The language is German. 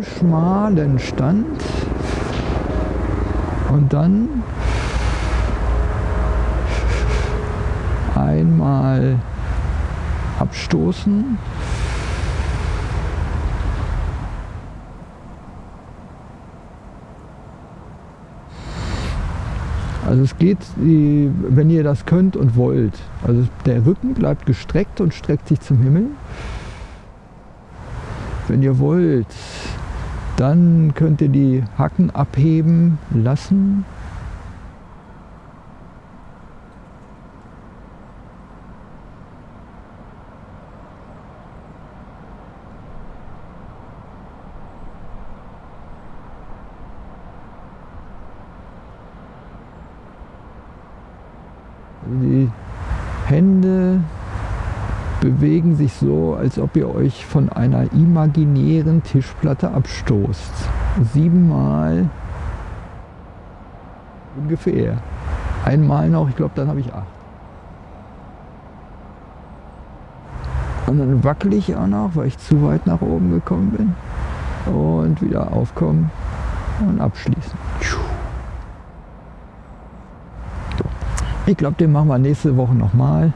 schmalen Stand und dann einmal abstoßen. Also es geht, wenn ihr das könnt und wollt. Also der Rücken bleibt gestreckt und streckt sich zum Himmel. Wenn ihr wollt, dann könnt ihr die Hacken abheben lassen. Die Hände bewegen sich so, als ob ihr euch von einer imaginären Tischplatte abstoßt. Siebenmal ungefähr. Einmal noch, ich glaube, dann habe ich acht. Und dann wackel ich auch noch, weil ich zu weit nach oben gekommen bin. Und wieder aufkommen und abschließen. Ich glaube, den machen wir nächste Woche nochmal.